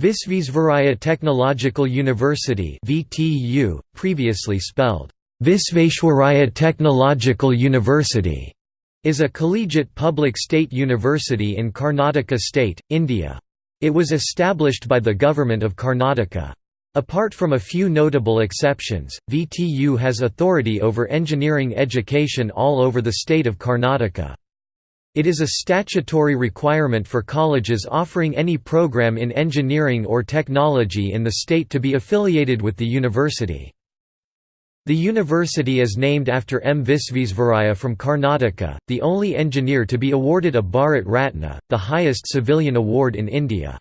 Visvesvaraya Technological University (VTU), previously spelled Visveshwaraya Technological University, is a collegiate public state university in Karnataka state, India. It was established by the government of Karnataka. Apart from a few notable exceptions, VTU has authority over engineering education all over the state of Karnataka. It is a statutory requirement for colleges offering any program in engineering or technology in the state to be affiliated with the university. The university is named after M. Visvesvaraya from Karnataka, the only engineer to be awarded a Bharat Ratna, the highest civilian award in India.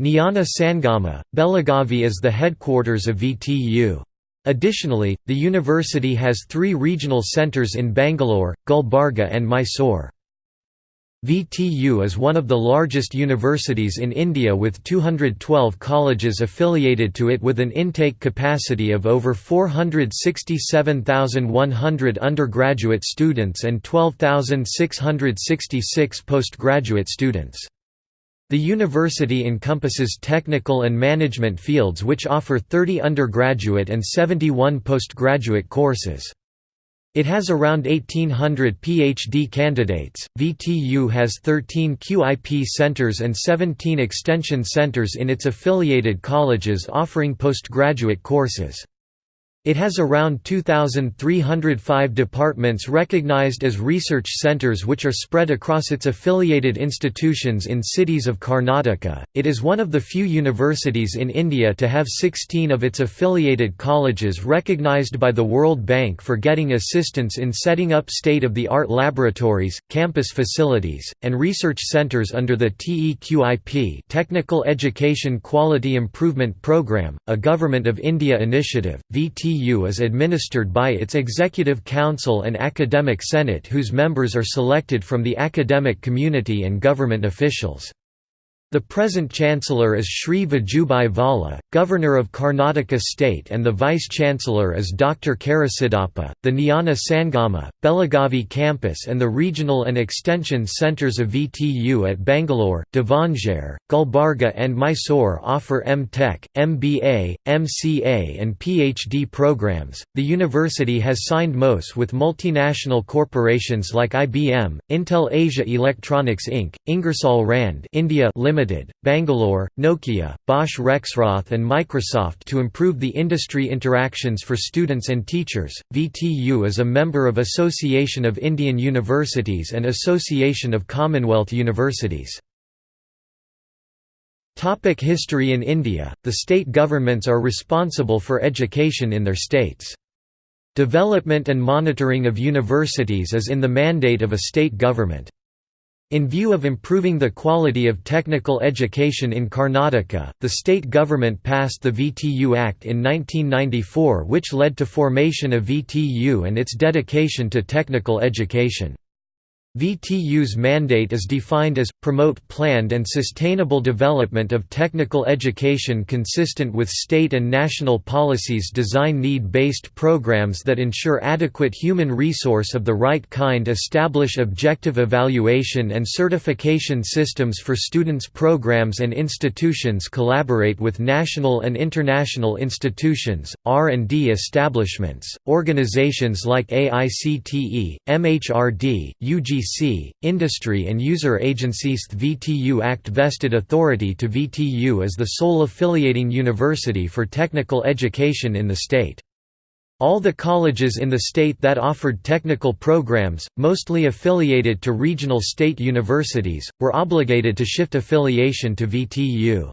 Jnana Sangama, Belagavi is the headquarters of VTU. Additionally, the university has three regional centres in Bangalore, Gulbarga and Mysore. VTU is one of the largest universities in India with 212 colleges affiliated to it with an intake capacity of over 467,100 undergraduate students and 12,666 postgraduate students. The university encompasses technical and management fields which offer 30 undergraduate and 71 postgraduate courses. It has around 1800 PhD candidates. VTU has 13 QIP centers and 17 extension centers in its affiliated colleges offering postgraduate courses. It has around 2,305 departments recognized as research centers which are spread across its affiliated institutions in cities of Karnataka. It is one of the few universities in India to have 16 of its affiliated colleges recognized by the World Bank for getting assistance in setting up state of the art laboratories, campus facilities, and research centers under the TEQIP Technical Education Quality Improvement Programme, a Government of India initiative. VT is administered by its Executive Council and Academic Senate whose members are selected from the academic community and government officials. The present Chancellor is Sri Vajubhai Vala, Governor of Karnataka State and the Vice-Chancellor is Dr. Karisiddappa. The Jnana Sangama, Belagavi campus and the regional and extension centres of VTU at Bangalore, Davangere, Gulbarga and Mysore offer M.Tech, MBA, MCA and PhD programs. The university has signed MOUs with multinational corporations like IBM, Intel Asia Electronics Inc., Ingersoll Rand India Limited, Limited, Bangalore, Nokia, Bosch Rexroth and Microsoft to improve the industry interactions for students and teachers. VTU is a member of Association of Indian Universities and Association of Commonwealth Universities. Topic history In India, the state governments are responsible for education in their states. Development and monitoring of universities is in the mandate of a state government. In view of improving the quality of technical education in Karnataka, the state government passed the VTU Act in 1994 which led to formation of VTU and its dedication to technical education. VTU's mandate is defined as, promote planned and sustainable development of technical education consistent with state and national policies design need-based programs that ensure adequate human resource of the right kind establish objective evaluation and certification systems for students programs and institutions collaborate with national and international institutions, R&D establishments, organizations like AICTE, MHRD, UGC industry and user agencies The VTU Act vested authority to VTU as the sole affiliating university for technical education in the state. All the colleges in the state that offered technical programs, mostly affiliated to regional state universities, were obligated to shift affiliation to VTU.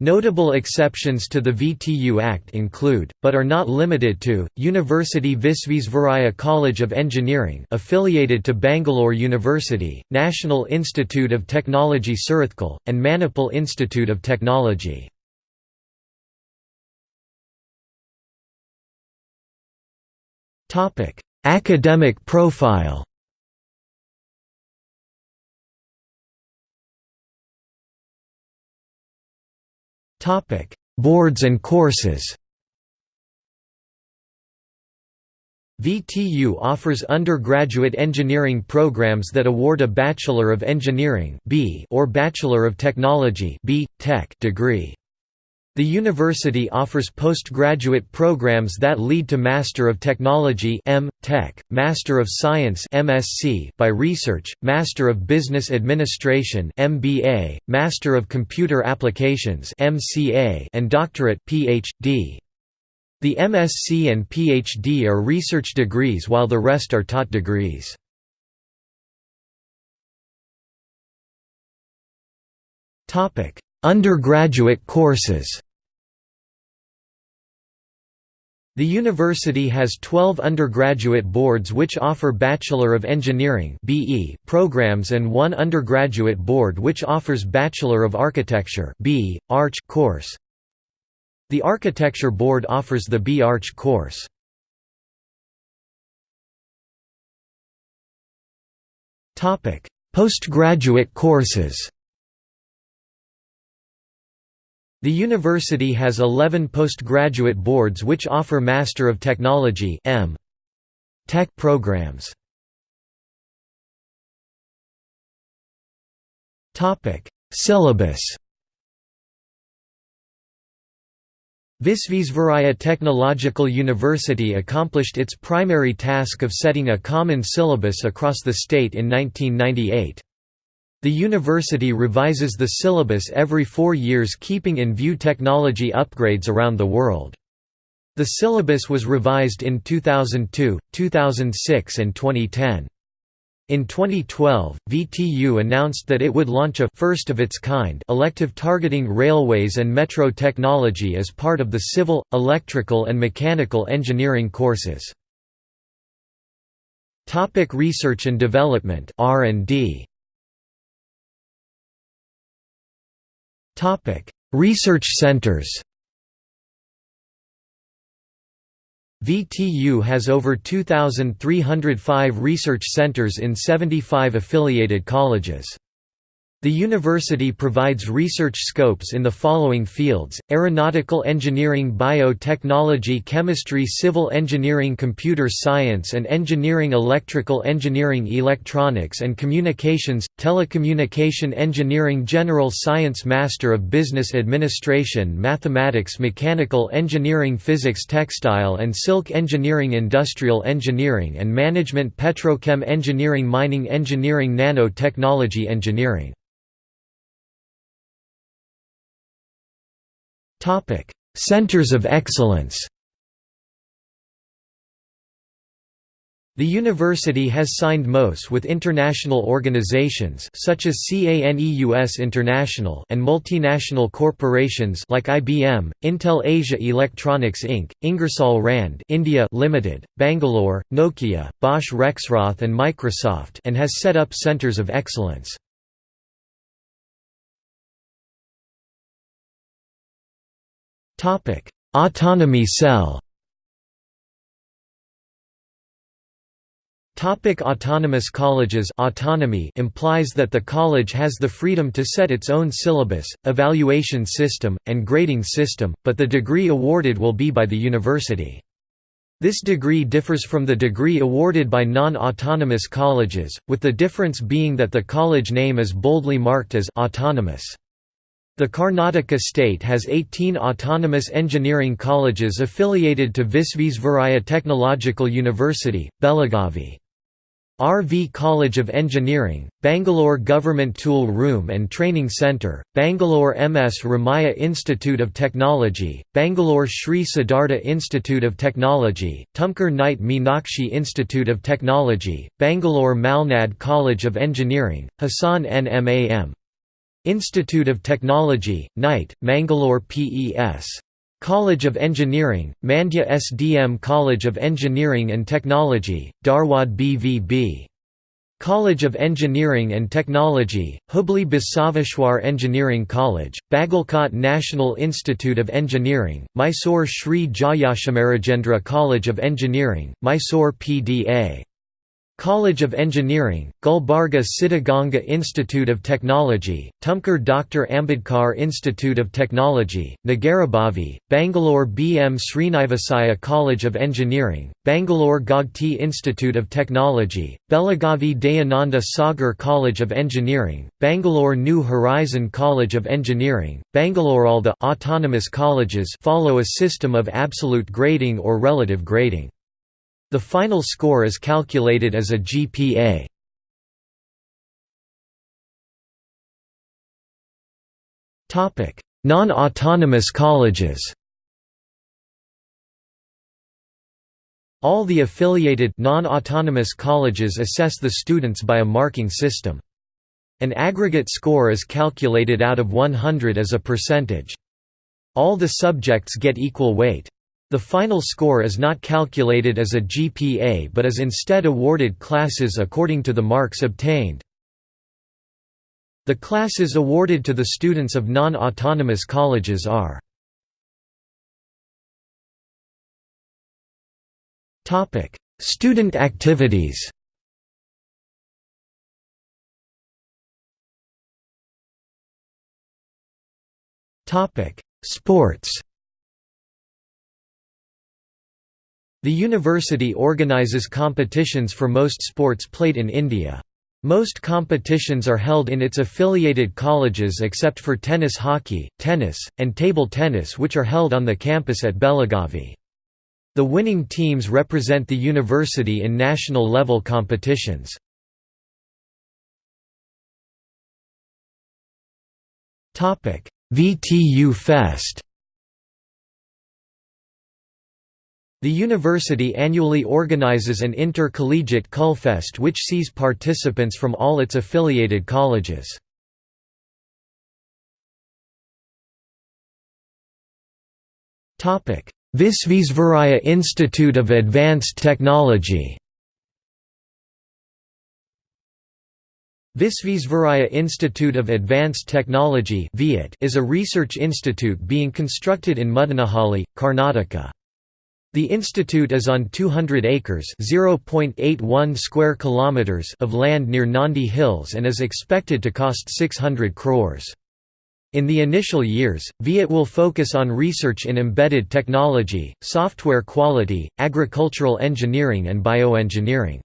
Notable exceptions to the VTU Act include, but are not limited to, University Visvesvaraya College of Engineering affiliated to Bangalore University, National Institute of Technology Surathkal, and Manipal Institute of Technology. Academic profile Boards and courses VTU offers undergraduate engineering programs that award a Bachelor of Engineering or Bachelor of Technology degree. The university offers postgraduate programs that lead to Master of Technology. Tech, Master of Science MSc by research, Master of Business Administration MBA, Master of Computer Applications MCA, and Doctorate PhD. The MSc and PhD are research degrees while the rest are taught degrees. Undergraduate courses The university has 12 undergraduate boards which offer Bachelor of Engineering programs and one undergraduate board which offers Bachelor of Architecture Arch course. The Architecture Board offers the B-Arch course. Postgraduate courses The university has 11 postgraduate boards which offer Master of Technology M. Tech programs. Syllabus Visvesvaraya Technological University accomplished its primary task of setting a common syllabus across the state in 1998. The university revises the syllabus every four years keeping in view technology upgrades around the world. The syllabus was revised in 2002, 2006 and 2010. In 2012, VTU announced that it would launch a first of its kind elective targeting railways and metro technology as part of the civil, electrical and mechanical engineering courses. Topic research and development R&D Topic: Research centers. VTU has over 2,305 research centers in 75 affiliated colleges. The university provides research scopes in the following fields, aeronautical engineering biotechnology chemistry civil engineering computer science and engineering electrical engineering electronics and communications, telecommunication engineering general science master of business administration mathematics mechanical engineering physics textile and silk engineering industrial engineering and management petrochem engineering mining engineering nanotechnology engineering Centers of Excellence. The university has signed MOUs with international organizations such as CANEUS International and multinational corporations like IBM, Intel Asia Electronics Inc., Ingersoll Rand India Limited, Bangalore, Nokia, Bosch Rexroth and Microsoft and has set up centers of excellence. Autonomy cell. Topic autonomous colleges autonomy implies that the college has the freedom to set its own syllabus, evaluation system, and grading system, but the degree awarded will be by the university. This degree differs from the degree awarded by non-autonomous colleges, with the difference being that the college name is boldly marked as autonomous. The Karnataka state has 18 autonomous engineering colleges affiliated to Visvesvaraya Technological University, Belagavi. RV College of Engineering, Bangalore Government Tool Room and Training Centre, Bangalore MS Ramaiah Institute of Technology, Bangalore Sri Siddhartha Institute of Technology, Tumkur Nitte Meenakshi Institute of Technology, Bangalore Malnad College of Engineering, Hassan NMAM Institute of Technology, Nitte, Mangalore PES. College of Engineering, Mandya SDM College of Engineering and Technology, Dharwad BVB. College of Engineering and Technology, Hubli Basaveshwar Engineering College, Bagalkot National Institute of Engineering, Mysore Sri Jayachamarajendra College of Engineering, Mysore PDA. College of Engineering, Gulbarga Siddhaganga Institute of Technology, Tumkur Dr. Ambedkar Institute of Technology, Nagarabhavi, Bangalore B. M. Sreenivasaiah College of Engineering, Bangalore Gogte Institute of Technology, Belagavi Dayananda Sagar College of Engineering, Bangalore New Horizon College of Engineering, Bangalore All the autonomous colleges follow a system of absolute grading or relative grading. The final score is calculated as a GPA. Non-autonomous colleges All the affiliated non-autonomous colleges assess the students by a marking system. An aggregate score is calculated out of 100 as a percentage. All the subjects get equal weight. The final score is not calculated as a GPA but is instead awarded classes according to the marks obtained. The classes awarded to the students of non-autonomous colleges are Student activities Sports The university organizes competitions for most sports played in India. Most competitions are held in its affiliated colleges except for tennis hockey, tennis, and table tennis which are held on the campus at Belagavi. The winning teams represent the university in national level competitions. VTU Fest The university annually organizes an intercollegiate Culfest which sees participants from all its affiliated colleges. Visvesvaraya Institute of Advanced Technology Visvesvaraya Institute of Advanced Technology is a research institute being constructed in Muddanahalli, Karnataka. The institute is on 200 acres (0.81 square kilometers) of land near Nandi Hills and is expected to cost 600 crores. In the initial years, VIET will focus on research in embedded technology, software quality, agricultural engineering and bioengineering.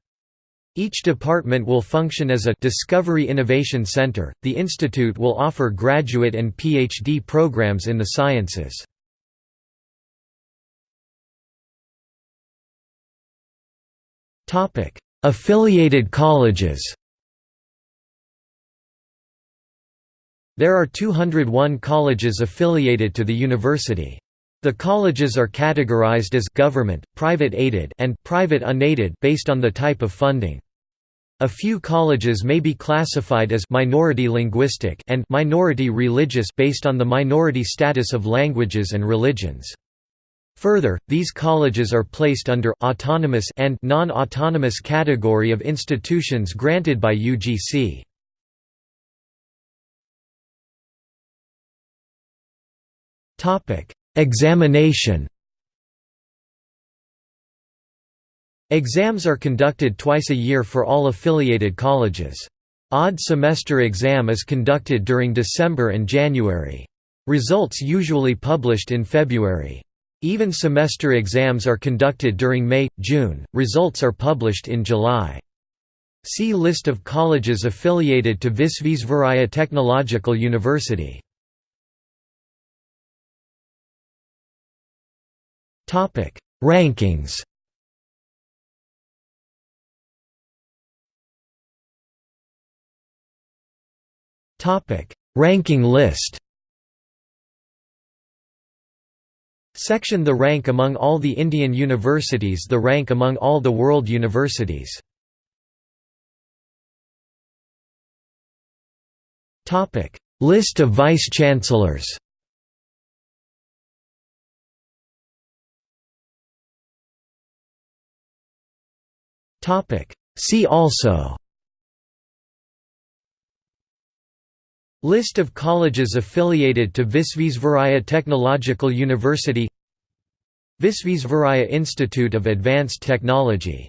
Each department will function as a Discovery Innovation Center. The institute will offer graduate and PhD programs in the sciences. Affiliated colleges There are 201 colleges affiliated to the university. The colleges are categorized as government, private aided and private unaided based on the type of funding. A few colleges may be classified as minority linguistic and minority religious based on the minority status of languages and religions. Further, these colleges are placed under autonomous and non-autonomous category of institutions granted by UGC. Topic: Examination. Exams are conducted twice a year for all affiliated colleges. Odd semester exam is conducted during December and January. Results usually published in February. Even semester exams are conducted during May, June, results are published in July. See List of colleges affiliated to Visvesvaraya Technological University. Rankings Ranking list Section The rank among all the Indian universities The rank among all the world universities. List of vice-chancellors See also. List of colleges affiliated to Visvesvaraya Technological University Visvesvaraya Institute of Advanced Technology